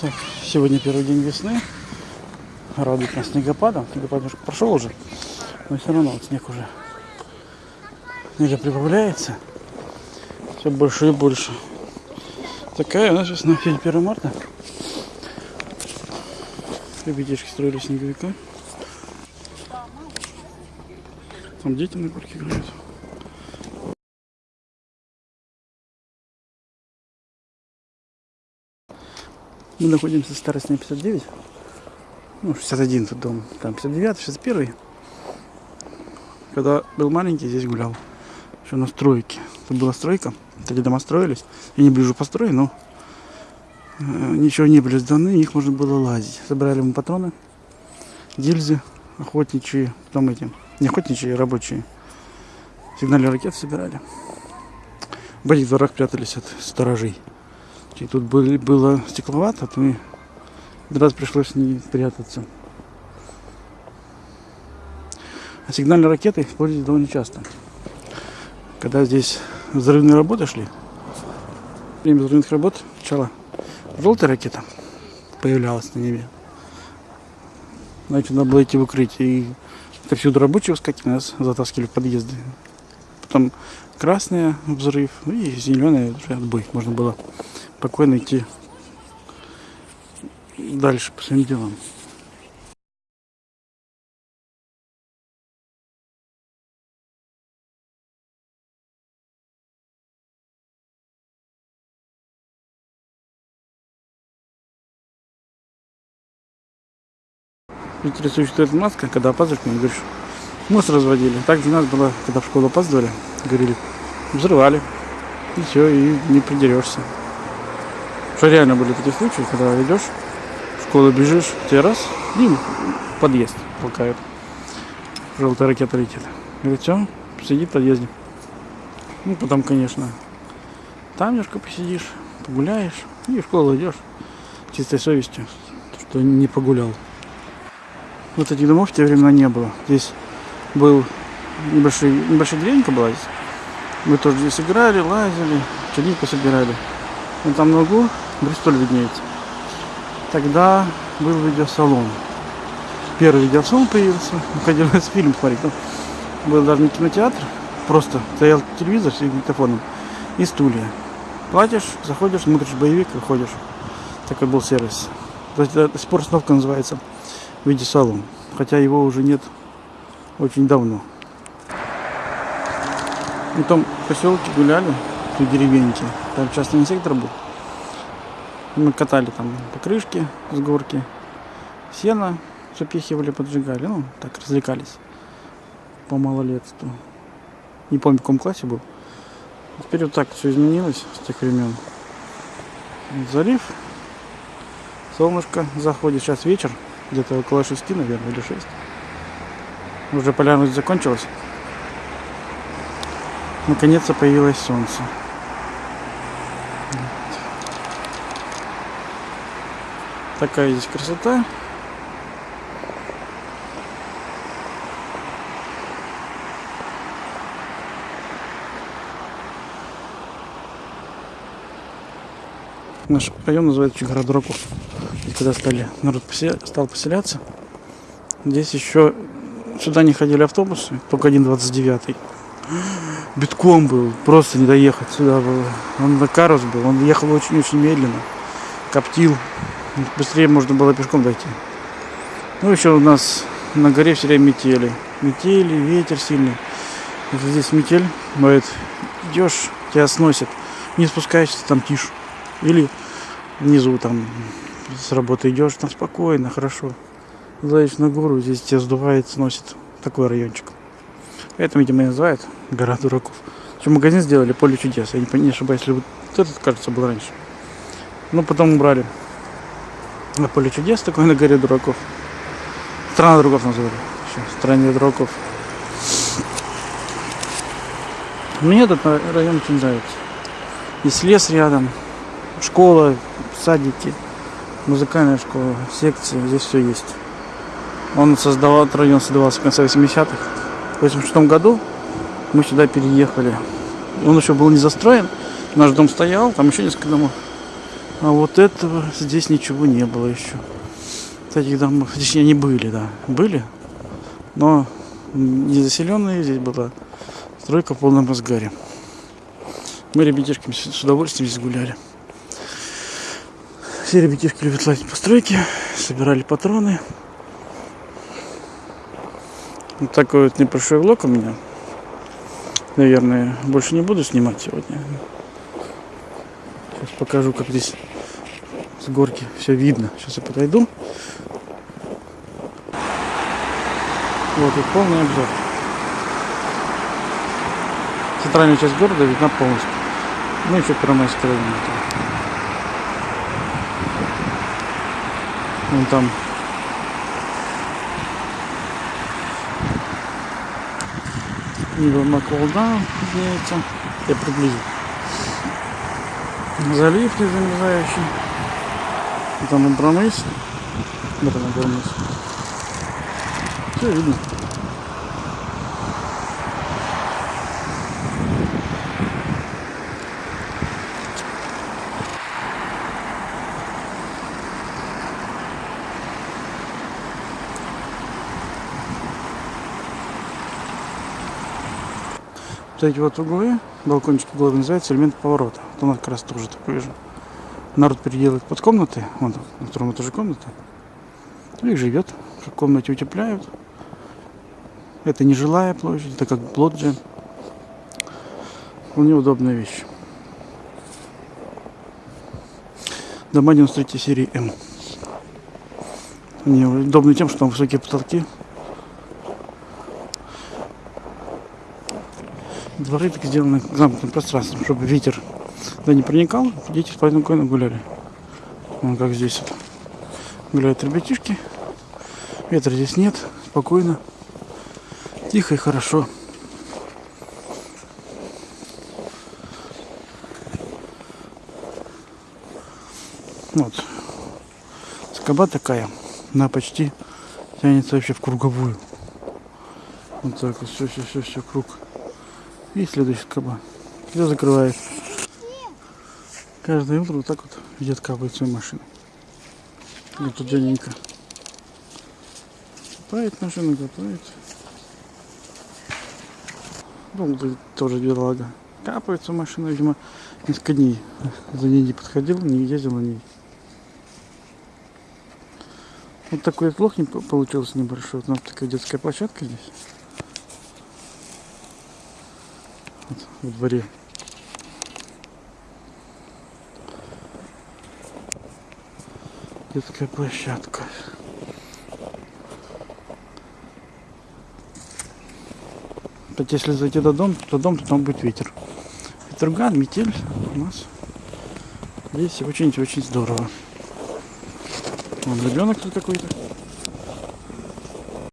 Так, сегодня первый день весны. Радует нас снегопадом. Снегопад немножко прошел уже, но все равно вот снег уже. Снега прибавляется. Все больше и больше. Такая у нас весна. Сегодня 1 марта. Ребятишки строили снеговика. Там дети на горке играют. Мы находимся в старости 59. Ну, 61 тут дом. Там 59, 61. Когда был маленький, здесь гулял. Еще на стройке. Тут была стройка. Эти дома строились. Я не ближе построю, но э, ничего не были сданы, их можно было лазить. Собрали мы патроны, гильзы, охотничьи, потом эти, не охотничьи, а рабочие. Сигнальные ракеты собирали. В этих дворах прятались от сторожей. И тут были, было стекловато, то и раз пришлось не прятаться. А сигнальные ракеты используют довольно часто. Когда здесь взрывные работы шли, время взрывных работ сначала желтая ракета появлялась на небе. Значит, надо было идти в укрытие. И это всюду рабочие выскакивали, нас затаскивали в подъезды. Потом красная взрыв и зеленая уже отбой. Можно было спокойно идти дальше по своим делам. Питере существует маска, когда опаздываешь, говоришь, мусор разводили. Так для нас было, когда в школу опаздывали, говорили, взрывали. И все, и не придерешься. Что реально были такие случаи, когда идешь, в школу бежишь, тебе раз, и подъезд толкают. Желтая ракета летит. Говорит, все, сиди в подъезде. Ну, потом, конечно, там немножко посидишь, погуляешь, и в школу идешь чистой совестью, что не погулял. Вот этих домов в те времена не было. Здесь был небольшой, небольшая деревенька была здесь. Мы тоже здесь играли, лазили, чернику собирали. Вот там на углу Бристоль виднеется. Тогда был видеосалон. Первый видеосалон появился. Хотелось фильм смотреть. Там был даже не кинотеатр, просто стоял телевизор с диктофоном и стулья. Платишь, заходишь, смотришь боевик, выходишь. Такой был сервис. То есть до сих пор остановка называется видеосалон. Хотя его уже нет очень давно. Потом в поселке гуляли, в деревеньке. Там частный сектор был. Мы катали там покрышки с горки, сено запихивали, поджигали. Ну, так, развлекались по малолетству. Не помню, в каком классе был. Теперь вот так все изменилось с тех времен. Залив. Солнышко заходит. Сейчас вечер. Где-то около шести, наверное, или шесть. Уже полярность закончилась. Наконец-то появилось солнце. Такая здесь красота. Наш район называется гора дураков. когда стали народ посел... стал поселяться, здесь еще сюда не ходили автобусы, только один 29 битком был, просто не доехать сюда было. Он на карус был, он ехал очень-очень медленно, коптил. Быстрее можно было пешком дойти. Ну, еще у нас на горе все время метели. Метели, ветер сильный. Вот здесь метель, бывает, идешь, тебя сносит. Не спускаешься, там тишь. Или внизу там с работы идешь, там спокойно, хорошо. Залезешь на гору, здесь тебя сдувает, сносит. Такой райончик. Это, видимо, и называют гора дураков. Еще магазин сделали, поле чудес. Я не, не ошибаюсь, если вот этот, кажется, был раньше. Но потом убрали на поле чудес, такой на горе дураков. Страна дураков назвали. Еще, стране дураков. Мне этот район очень нравится. Есть лес рядом, школа, садики, музыкальная школа, секции, здесь все есть. Он создавал, этот район создавался в конце 80-х. В 86 году мы сюда переехали. Он еще был не застроен, наш дом стоял, там еще несколько домов. А вот этого здесь ничего не было еще. Таких домов, точнее, они были, да, были, но не заселенные, здесь была стройка в полном разгаре. Мы ребятишками с удовольствием здесь гуляли. Все ребятишки любят лазить по стройке, собирали патроны. Вот такой вот небольшой влог у меня. Наверное, больше не буду снимать сегодня. Сейчас покажу, как здесь с горки все видно. Сейчас я подойду. Вот и полный обзор. Центральная часть города видна полностью. Ну еще Первомайская район. Вон там Нива Макволда виднеется. Я приблизил. Залив не замерзающий. Там и Брамыс. Вот она Брамыс. Все видно. Вот эти вот углы, балкончики угловые, называются элемент поворота. Вот нас как раз тоже такой же. Народ переделывает под комнаты, вон на втором этаже комната. Ну и живет, как комнате утепляют. Это не жилая площадь, это как лоджия. Вполне удобная вещь. Дома 93 серии М. Они удобны тем, что там высокие потолки. Дворы так сделаны замкнутым пространством, чтобы ветер туда не проникал. Дети спокойно гуляли. Вон как здесь вот. Гуляют ребятишки. Ветра здесь нет. Спокойно. Тихо и хорошо. Вот. Скоба такая. Она почти тянется вообще в круговую. Вот так вот. Все, все, все, все, круг. И следующий скоба. Все закрывает. Каждое утро вот так вот дед капает свою машину. Вот тут дяденька. Копает машину, копает. Ну, тоже бедолага. Капает свою машину, видимо, несколько дней за ней не подходил, не ездил на ней. Вот такой вот лох не по- получился небольшой. Вот у нас такая детская площадка здесь. Вот, во дворе. Детская площадка. Кстати, если зайти до дома, то дом, то там будет ветер. Ветруган, метель у нас. Здесь очень-очень здорово. Вон ребенок тут какой-то.